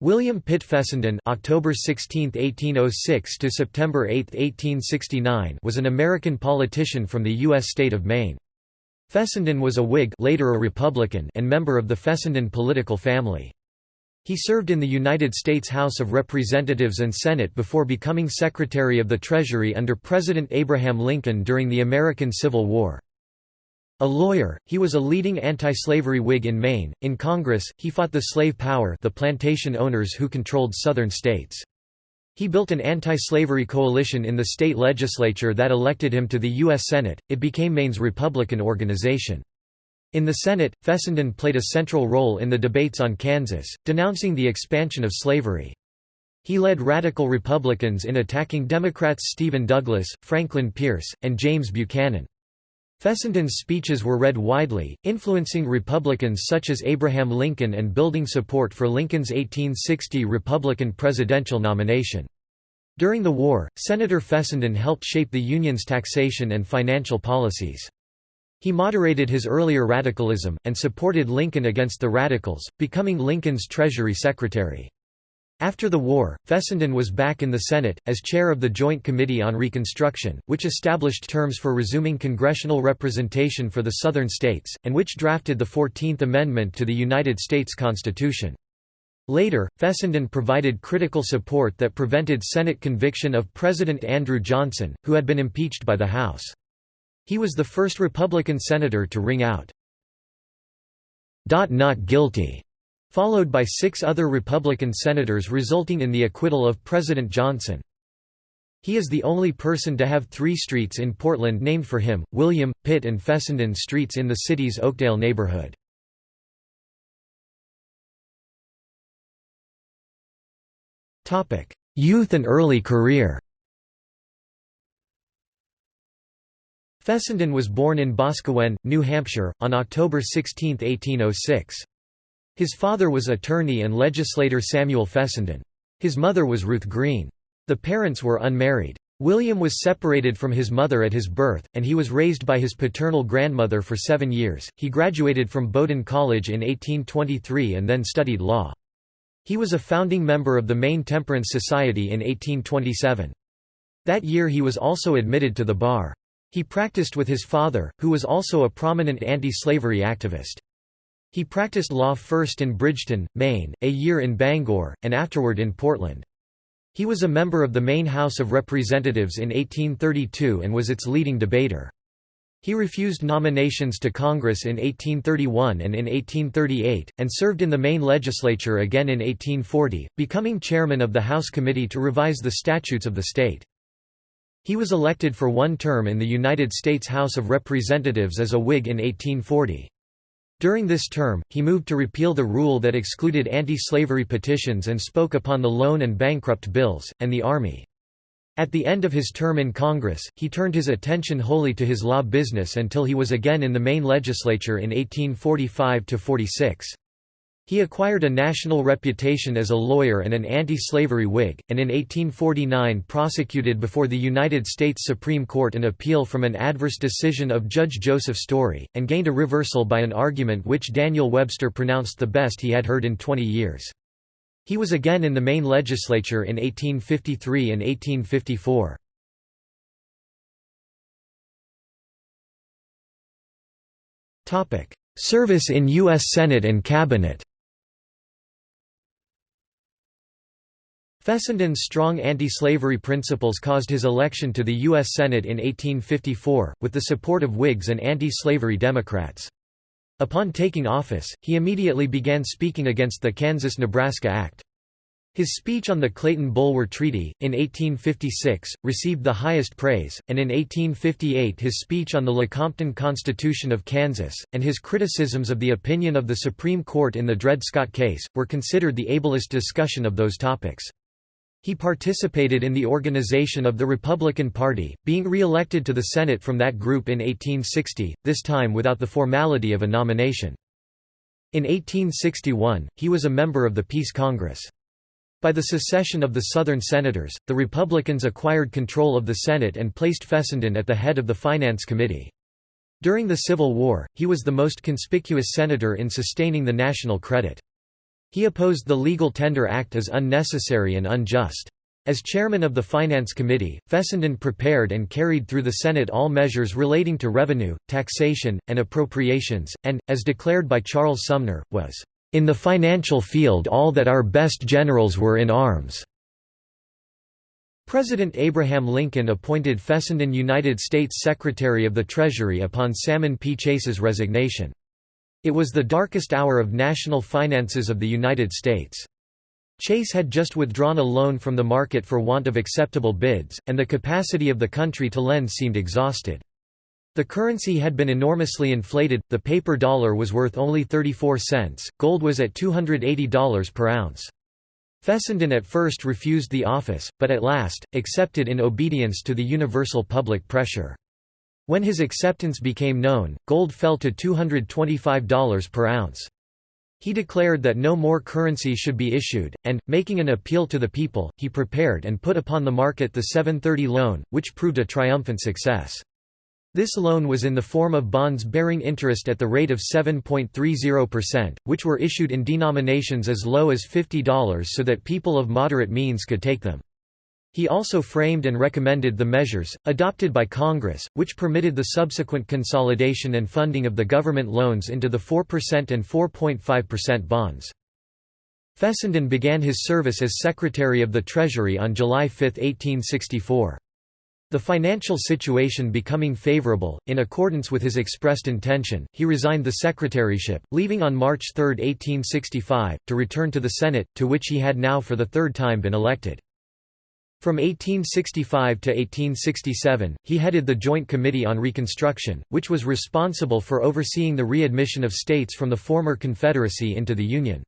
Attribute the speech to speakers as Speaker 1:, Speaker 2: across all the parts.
Speaker 1: William Pitt Fessenden October 16, 1806 to September 8, 1869 was an American politician from the U.S. state of Maine. Fessenden was a Whig later a Republican and member of the Fessenden political family. He served in the United States House of Representatives and Senate before becoming Secretary of the Treasury under President Abraham Lincoln during the American Civil War. A lawyer, he was a leading anti-slavery Whig in Maine. In Congress, he fought the slave power the plantation owners who controlled southern states. He built an anti-slavery coalition in the state legislature that elected him to the U.S. Senate. It became Maine's Republican organization. In the Senate, Fessenden played a central role in the debates on Kansas, denouncing the expansion of slavery. He led radical Republicans in attacking Democrats Stephen Douglas, Franklin Pierce, and James Buchanan. Fessenden's speeches were read widely, influencing Republicans such as Abraham Lincoln and building support for Lincoln's 1860 Republican presidential nomination. During the war, Senator Fessenden helped shape the Union's taxation and financial policies. He moderated his earlier radicalism, and supported Lincoln against the Radicals, becoming Lincoln's Treasury Secretary. After the war, Fessenden was back in the Senate, as chair of the Joint Committee on Reconstruction, which established terms for resuming congressional representation for the Southern states, and which drafted the Fourteenth Amendment to the United States Constitution. Later, Fessenden provided critical support that prevented Senate conviction of President Andrew Johnson, who had been impeached by the House. He was the first Republican senator to ring out, "'Not guilty' followed by six other Republican senators resulting in the acquittal of President Johnson. He is the only person to have three streets in Portland named for him, William, Pitt and Fessenden Streets in the city's Oakdale neighborhood. Youth and early career Fessenden was born in Boscawen, New Hampshire, on October 16, 1806. His father was attorney and legislator Samuel Fessenden. His mother was Ruth Green. The parents were unmarried. William was separated from his mother at his birth, and he was raised by his paternal grandmother for seven years. He graduated from Bowdoin College in 1823 and then studied law. He was a founding member of the Maine Temperance Society in 1827. That year he was also admitted to the bar. He practiced with his father, who was also a prominent anti-slavery activist. He practiced law first in Bridgton, Maine, a year in Bangor, and afterward in Portland. He was a member of the Maine House of Representatives in 1832 and was its leading debater. He refused nominations to Congress in 1831 and in 1838, and served in the Maine legislature again in 1840, becoming chairman of the House Committee to revise the statutes of the state. He was elected for one term in the United States House of Representatives as a Whig in 1840. During this term, he moved to repeal the rule that excluded anti-slavery petitions and spoke upon the loan and bankrupt bills, and the Army. At the end of his term in Congress, he turned his attention wholly to his law business until he was again in the Maine legislature in 1845–46. He acquired a national reputation as a lawyer and an anti-slavery Whig, and in 1849 prosecuted before the United States Supreme Court an appeal from an adverse decision of Judge Joseph Story, and gained a reversal by an argument which Daniel Webster pronounced the best he had heard in 20 years. He was again in the Maine legislature in 1853 and 1854. Service in U.S. Senate and Cabinet Fessenden's strong anti-slavery principles caused his election to the U.S. Senate in 1854, with the support of Whigs and anti-slavery Democrats. Upon taking office, he immediately began speaking against the Kansas–Nebraska Act. His speech on the Clayton-Bulwer Treaty, in 1856, received the highest praise, and in 1858 his speech on the Lecompton Constitution of Kansas, and his criticisms of the opinion of the Supreme Court in the Dred Scott case, were considered the ablest discussion of those topics. He participated in the organization of the Republican Party, being re-elected to the Senate from that group in 1860, this time without the formality of a nomination. In 1861, he was a member of the Peace Congress. By the secession of the Southern Senators, the Republicans acquired control of the Senate and placed Fessenden at the head of the Finance Committee. During the Civil War, he was the most conspicuous senator in sustaining the national credit. He opposed the Legal Tender Act as unnecessary and unjust. As chairman of the Finance Committee, Fessenden prepared and carried through the Senate all measures relating to revenue, taxation, and appropriations, and, as declared by Charles Sumner, was, "...in the financial field all that our best generals were in arms." President Abraham Lincoln appointed Fessenden United States Secretary of the Treasury upon Salmon P. Chase's resignation. It was the darkest hour of national finances of the United States. Chase had just withdrawn a loan from the market for want of acceptable bids, and the capacity of the country to lend seemed exhausted. The currency had been enormously inflated, the paper dollar was worth only 34 cents, gold was at $280 per ounce. Fessenden at first refused the office, but at last, accepted in obedience to the universal public pressure. When his acceptance became known, gold fell to $225 per ounce. He declared that no more currency should be issued, and, making an appeal to the people, he prepared and put upon the market the 730 loan, which proved a triumphant success. This loan was in the form of bonds bearing interest at the rate of 7.30%, which were issued in denominations as low as $50 so that people of moderate means could take them. He also framed and recommended the measures, adopted by Congress, which permitted the subsequent consolidation and funding of the government loans into the 4% and 4.5% bonds. Fessenden began his service as Secretary of the Treasury on July 5, 1864. The financial situation becoming favorable, in accordance with his expressed intention, he resigned the secretaryship, leaving on March 3, 1865, to return to the Senate, to which he had now for the third time been elected. From 1865 to 1867, he headed the Joint Committee on Reconstruction, which was responsible for overseeing the readmission of states from the former Confederacy into the Union.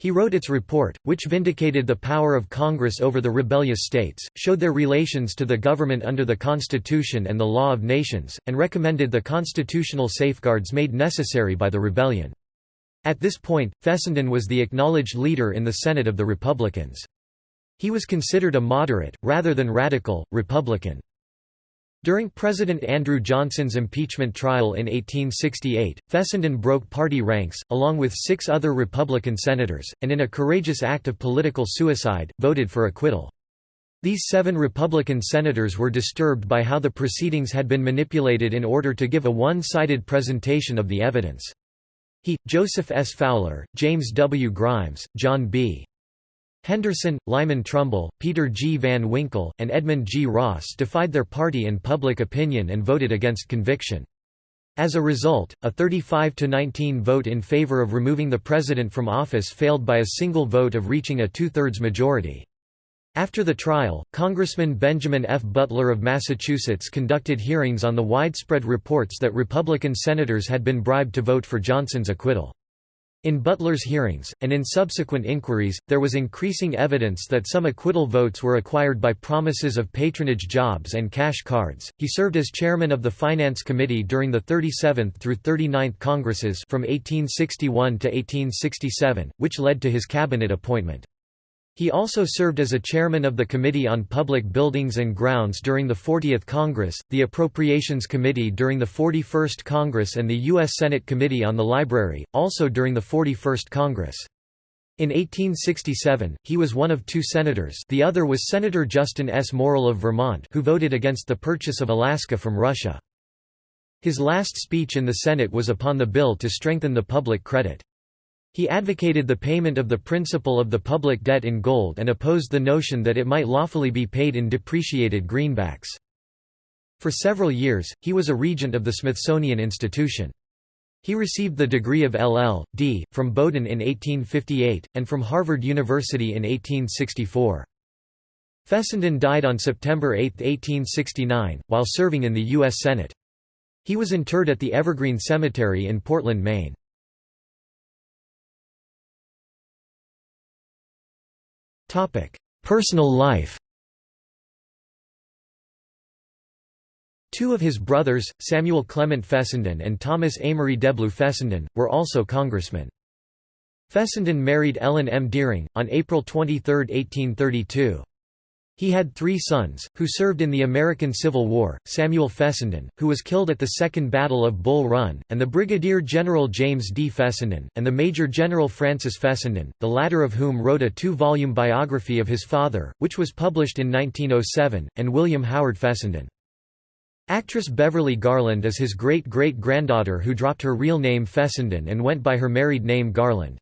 Speaker 1: He wrote its report, which vindicated the power of Congress over the rebellious states, showed their relations to the government under the Constitution and the law of nations, and recommended the constitutional safeguards made necessary by the rebellion. At this point, Fessenden was the acknowledged leader in the Senate of the Republicans. He was considered a moderate, rather than radical, Republican. During President Andrew Johnson's impeachment trial in 1868, Fessenden broke party ranks, along with six other Republican senators, and in a courageous act of political suicide, voted for acquittal. These seven Republican senators were disturbed by how the proceedings had been manipulated in order to give a one-sided presentation of the evidence. He, Joseph S. Fowler, James W. Grimes, John B. Henderson, Lyman Trumbull, Peter G. Van Winkle, and Edmund G. Ross defied their party and public opinion and voted against conviction. As a result, a 35–19 vote in favor of removing the president from office failed by a single vote of reaching a two-thirds majority. After the trial, Congressman Benjamin F. Butler of Massachusetts conducted hearings on the widespread reports that Republican senators had been bribed to vote for Johnson's acquittal. In Butler's hearings, and in subsequent inquiries, there was increasing evidence that some acquittal votes were acquired by promises of patronage jobs and cash cards. He served as chairman of the Finance Committee during the 37th through 39th Congresses from 1861 to 1867, which led to his cabinet appointment. He also served as a chairman of the Committee on Public Buildings and Grounds during the 40th Congress, the Appropriations Committee during the 41st Congress and the U.S. Senate Committee on the Library, also during the 41st Congress. In 1867, he was one of two senators the other was Senator Justin S. Morrill of Vermont who voted against the purchase of Alaska from Russia. His last speech in the Senate was upon the bill to strengthen the public credit. He advocated the payment of the principal of the public debt in gold and opposed the notion that it might lawfully be paid in depreciated greenbacks. For several years, he was a regent of the Smithsonian Institution. He received the degree of LL.D. from Bowdoin in 1858, and from Harvard University in 1864. Fessenden died on September 8, 1869, while serving in the U.S. Senate. He was interred at the Evergreen Cemetery in Portland, Maine. Personal life Two of his brothers, Samuel Clement Fessenden and Thomas Amory Deblois Fessenden, were also congressmen. Fessenden married Ellen M. Deering, on April 23, 1832. He had three sons, who served in the American Civil War, Samuel Fessenden, who was killed at the Second Battle of Bull Run, and the Brigadier General James D. Fessenden, and the Major General Francis Fessenden, the latter of whom wrote a two-volume biography of his father, which was published in 1907, and William Howard Fessenden. Actress Beverly Garland is his great-great-granddaughter who dropped her real name Fessenden and went by her married name Garland.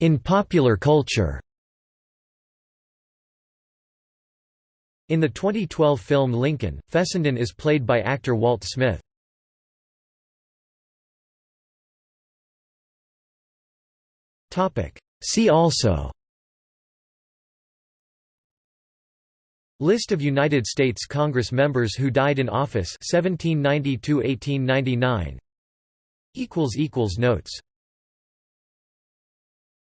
Speaker 1: In popular culture. In the 2012 film Lincoln, Fessenden is played by actor Walt Smith. See also. List of United States Congress members who died in office 1792–1899 Notes